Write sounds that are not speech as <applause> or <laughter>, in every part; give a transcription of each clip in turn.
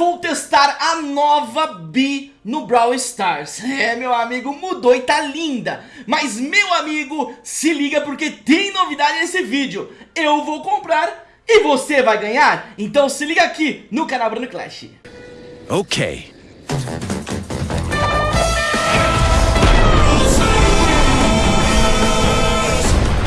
vou testar a nova Bi no Brawl Stars. <laughs> É, meu amigo, mudou e tá linda. Mas, meu amigo, se liga porque tem novidade nesse vídeo. Eu vou comprar e você vai ganhar. Então se liga aqui no canal Bruno Clash. Ok.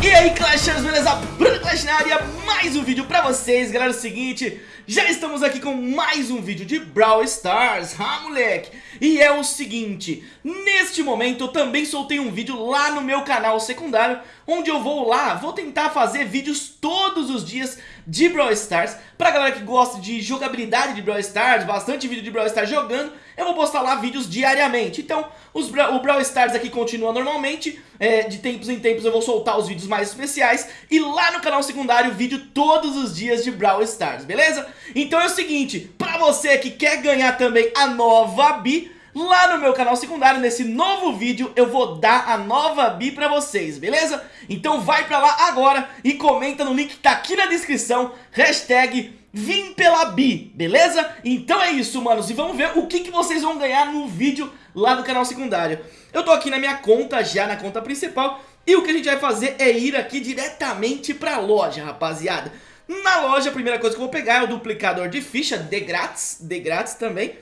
E aí Clashers, beleza? Bruno Clash na área, mais um vídeo pra vocês Galera, é o seguinte, já estamos aqui com mais um vídeo de Brawl Stars Ah, moleque! E é o seguinte, neste momento eu também soltei um vídeo lá no meu canal secundário Onde eu vou lá, vou tentar fazer vídeos todos os dias de Brawl Stars. Pra galera que gosta de jogabilidade de Brawl Stars, bastante vídeo de Brawl Stars jogando Eu vou postar lá vídeos diariamente. Então os, o Brawl Stars aqui continua normalmente é, De tempos em tempos eu vou soltar os vídeos mais especiais. E lá no canal secundário vídeo todos os dias de Brawl Stars, beleza? Então é o seguinte, pra você que quer ganhar também a nova Bi Lá no meu canal secundário, nesse novo vídeo, eu vou dar a nova Bi pra vocês, beleza? Então vai pra lá agora e comenta no link que tá aqui na descrição, hashtag Vim pela Bi, beleza? Então é isso, manos, e vamos ver o que, que vocês vão ganhar no vídeo lá no canal secundário. Eu tô aqui na minha conta, já na conta principal, e o que a gente vai fazer é ir aqui diretamente pra loja, rapaziada. Na loja, a primeira coisa que eu vou pegar é o duplicador de ficha, de grátis, de grátis também.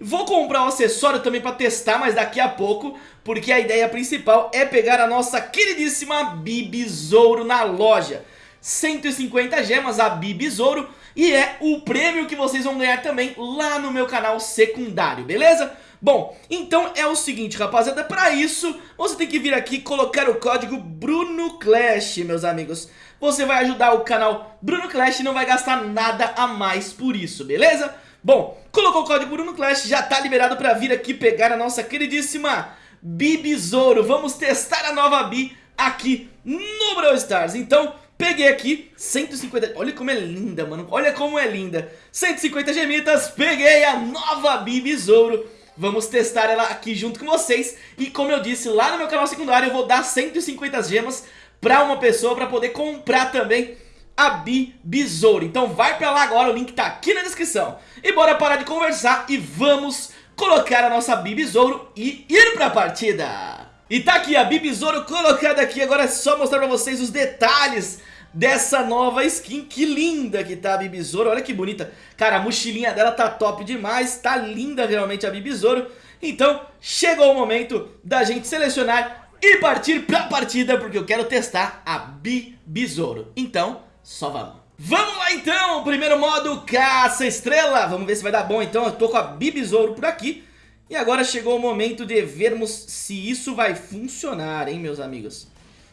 Vou comprar um acessório também pra testar, mas daqui a pouco, porque a ideia principal é pegar a nossa queridíssima Bibizouro na loja. 150 gemas a Bibizouro e é o prêmio que vocês vão ganhar também lá no meu canal secundário, beleza? Bom, então é o seguinte, rapaziada, pra isso você tem que vir aqui colocar o código BrunoClash, meus amigos. Você vai ajudar o canal Bruno Clash e não vai gastar nada a mais por isso, beleza? Bom, colocou o código Bruno Clash, já tá liberado pra vir aqui pegar a nossa queridíssima Bibizouro. Vamos testar a nova Bi aqui no Brawl Stars. Então, peguei aqui 150... Olha como é linda, mano. Olha como é linda. 150 gemitas, peguei a nova Bibizouro. Vamos testar ela aqui junto com vocês. E como eu disse, lá no meu canal secundário eu vou dar 150 gemas pra uma pessoa pra poder comprar também a Bi Besouro. Então vai pra lá agora, o link tá aqui na descrição. E bora parar de conversar e vamos colocar a nossa Bi Besouro e ir pra partida. E tá aqui a Bi Besouro colocada aqui, agora é só mostrar pra vocês os detalhes dessa nova skin, que linda que tá a Bi Besouro, olha que bonita. Cara, a mochilinha dela tá top demais, tá linda realmente a Bi Besouro. Então chegou o momento da gente selecionar e partir pra partida, porque eu quero testar a Bi Besouro. Então só vamos. Vamos lá então, primeiro modo caça estrela, vamos ver se vai dar bom então, eu tô com a Bibizouro por aqui. E agora chegou o momento de vermos se isso vai funcionar, hein meus amigos.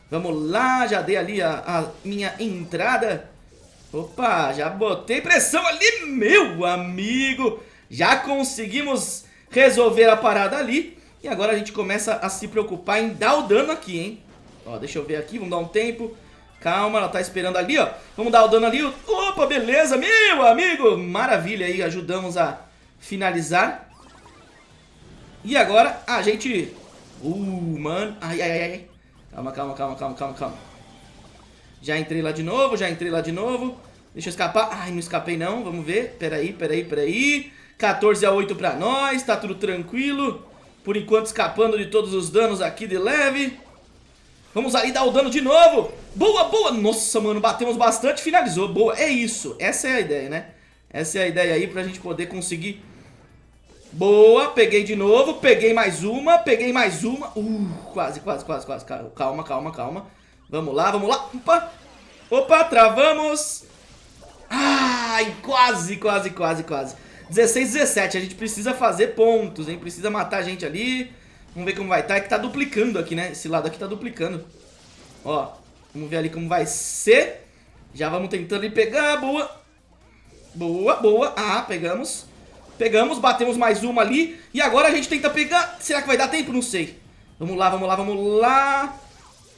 Vamos lá, já dei ali a, a minha entrada. Opa, já botei pressão ali, meu amigo. Já conseguimos resolver a parada ali. E agora a gente começa a se preocupar em dar o dano aqui, hein. Ó, deixa eu ver aqui, vamos dar um tempo Calma, ela tá esperando ali, ó. Vamos dar o dano ali. Opa, beleza, meu amigo. Maravilha aí, ajudamos a finalizar. E agora a gente... Uh, mano. Ai, ai, ai. Calma, calma, calma, calma, calma, calma. Já entrei lá de novo, já entrei lá de novo. Deixa eu escapar. Ai, não escapei não. Vamos ver. Peraí, peraí, peraí. 14 a 8 pra nós. Tá tudo tranquilo. Por enquanto escapando de todos os danos aqui de leve. Vamos aí dar o dano de novo. Boa, boa. Nossa, mano, batemos bastante finalizou. Boa, é isso. Essa é a ideia, né? Essa é a ideia aí pra gente poder conseguir... Boa, peguei de novo, peguei mais uma, peguei mais uma. Uh, quase, quase, quase, quase. Calma, calma, calma. Vamos lá, vamos lá. Opa, opa, travamos. Ai, quase, quase, quase, quase. 16, 17. A gente precisa fazer pontos, hein? Precisa matar a gente ali. Vamos ver como vai. Tá. É que tá duplicando aqui, né? Esse lado aqui tá duplicando. Ó, vamos ver ali como vai ser. Já vamos tentando ir pegar. Boa. Boa, boa. Ah, pegamos. Pegamos, batemos mais uma ali. E agora a gente tenta pegar. Será que vai dar tempo? Não sei. Vamos lá, vamos lá, vamos lá.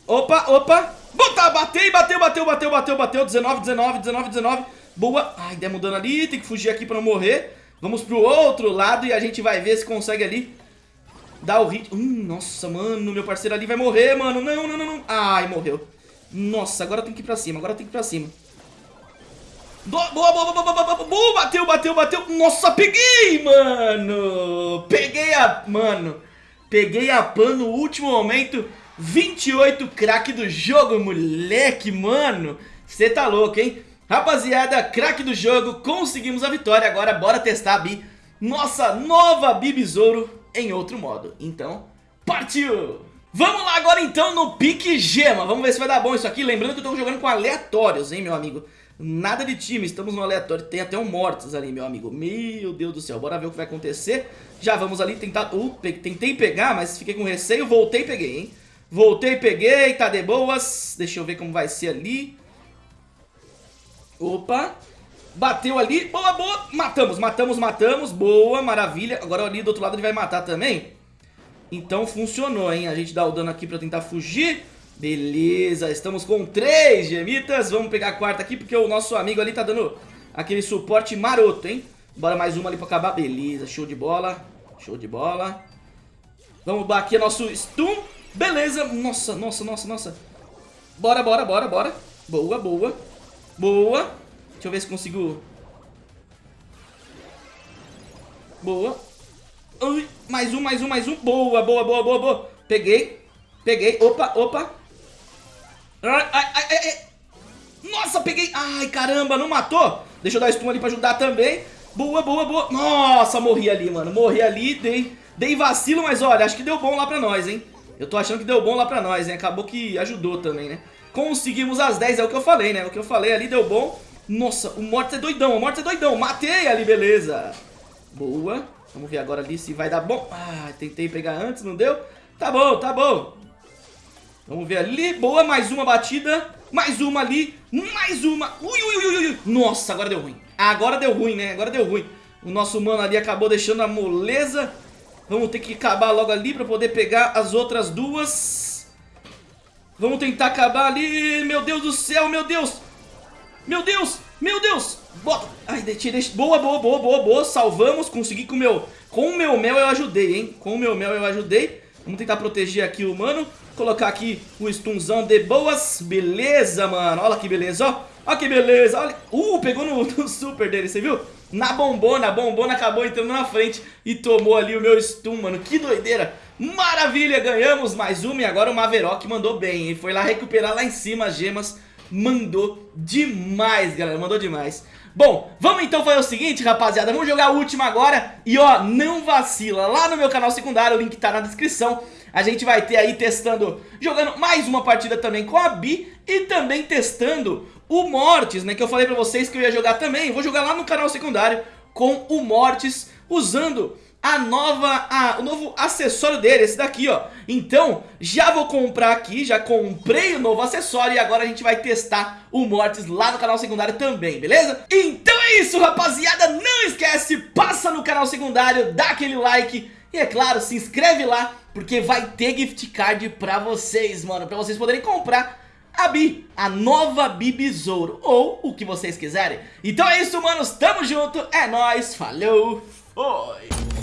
Opa, opa. Botar, bateu, bateu, bateu, bateu, bateu, bateu. 19, 19, 19, 19. Boa. Ai, demos dano ali. Tem que fugir aqui pra não morrer. Vamos pro outro lado e a gente vai ver se consegue ali Dá o hit. Hum, nossa, mano, meu parceiro ali vai morrer, mano. Não, não, não, não. Ai, morreu. Nossa, agora tem que ir pra cima, agora tem que ir pra cima. Boa, boa, boa, boa, boa, boa, boa, bateu, bateu, bateu. Nossa, peguei, mano. Peguei a... Mano, peguei a pan no último momento. 28 craque do jogo, moleque, mano. Você tá louco, hein? Rapaziada, craque do jogo, conseguimos a vitória. Agora bora testar a Bi. Nossa nova Bi Besouro em outro modo. Então, partiu! Vamos lá agora então no pique gema. Vamos ver se vai dar bom isso aqui. Lembrando que eu tô jogando com aleatórios, hein, meu amigo. Nada de time, estamos no aleatório. Tem até um mortos ali, meu amigo. Meu Deus do céu, bora ver o que vai acontecer. Já vamos ali tentar... Uh, tentei pegar, mas fiquei com receio. Voltei e peguei, hein. Voltei peguei, tá de boas. Deixa eu ver como vai ser ali. Opa. Bateu ali. Boa, boa. Matamos, matamos, matamos. Boa, maravilha. Agora ali do outro lado ele vai matar também. Então funcionou, hein? A gente dá o dano aqui pra tentar fugir. Beleza, estamos com três gemitas. Vamos pegar a quarta aqui porque o nosso amigo ali tá dando aquele suporte maroto, hein? Bora mais uma ali pra acabar. Beleza, show de bola. Show de bola. Vamos aqui nosso stun. Beleza. Nossa, nossa, nossa, nossa. Bora, bora, bora, bora. Boa, boa. Boa. Deixa eu ver se consigo... Boa. Ui, mais um, mais um, mais um. Boa, boa, boa, boa, boa. Peguei. Peguei. Opa, opa. Ai, ai, ai, ai. Nossa, peguei. Ai, caramba, não matou? Deixa eu dar stun ali pra ajudar também. Boa, boa, boa. Nossa, morri ali, mano. Morri ali, dei, dei vacilo, mas olha, acho que deu bom lá pra nós, hein. Eu tô achando que deu bom lá pra nós, hein. Acabou que ajudou também, né. Conseguimos as 10, é o que eu falei, né. O que eu falei ali deu bom. Nossa, o Mortis é doidão, o Mortis é doidão. Matei ali, beleza. Boa. Vamos ver agora ali se vai dar bom. Ah, tentei pegar antes, não deu. Tá bom, tá bom. Vamos ver ali. Boa, mais uma batida. Mais uma ali. Mais uma. Ui, ui, ui, ui. Nossa, agora deu ruim. Agora deu ruim, né? Agora deu ruim. O nosso mano ali acabou deixando a moleza. Vamos ter que acabar logo ali pra poder pegar as outras duas. Vamos tentar acabar ali. Meu Deus do céu, meu Deus. Meu Deus, meu Deus. Bota. Ai, deixei. Boa, boa, boa, boa, boa. Salvamos. Consegui com o meu... Com o meu mel eu ajudei, hein? Com o meu mel eu ajudei. Vamos tentar proteger aqui o mano. Colocar aqui o stunzão de boas. Beleza, mano. Olha que beleza, ó. Olha que beleza. Olha. Uh, pegou no, <laughs> no super dele, você viu? Na bombona. A bombona acabou entrando na frente e tomou ali o meu stun, mano. Que doideira. Maravilha, ganhamos mais uma e agora o Maverock mandou bem, hein? Foi lá recuperar lá em cima as gemas mandou demais, galera, mandou demais. Bom, vamos então fazer o seguinte, rapaziada, vamos jogar a última agora. E ó, não vacila, lá no meu canal secundário, o link tá na descrição, a gente vai ter aí testando, jogando mais uma partida também com a Bi e também testando o Mortis, né, que eu falei pra vocês que eu ia jogar também, vou jogar lá no canal secundário com o Mortis usando a nova, a, o novo acessório dele, esse daqui, ó. Então, já vou comprar aqui, já comprei o novo acessório e agora a gente vai testar o Mortis lá no canal secundário também, beleza? Então é isso, rapaziada, não esquece, passa no canal secundário, dá aquele like e é claro, se inscreve lá, porque vai ter gift card pra vocês, mano, pra vocês poderem comprar a Bi, a nova Bi Besouro, ou o que vocês quiserem. Então é isso, manos, tamo junto, é nóis, falou, foi!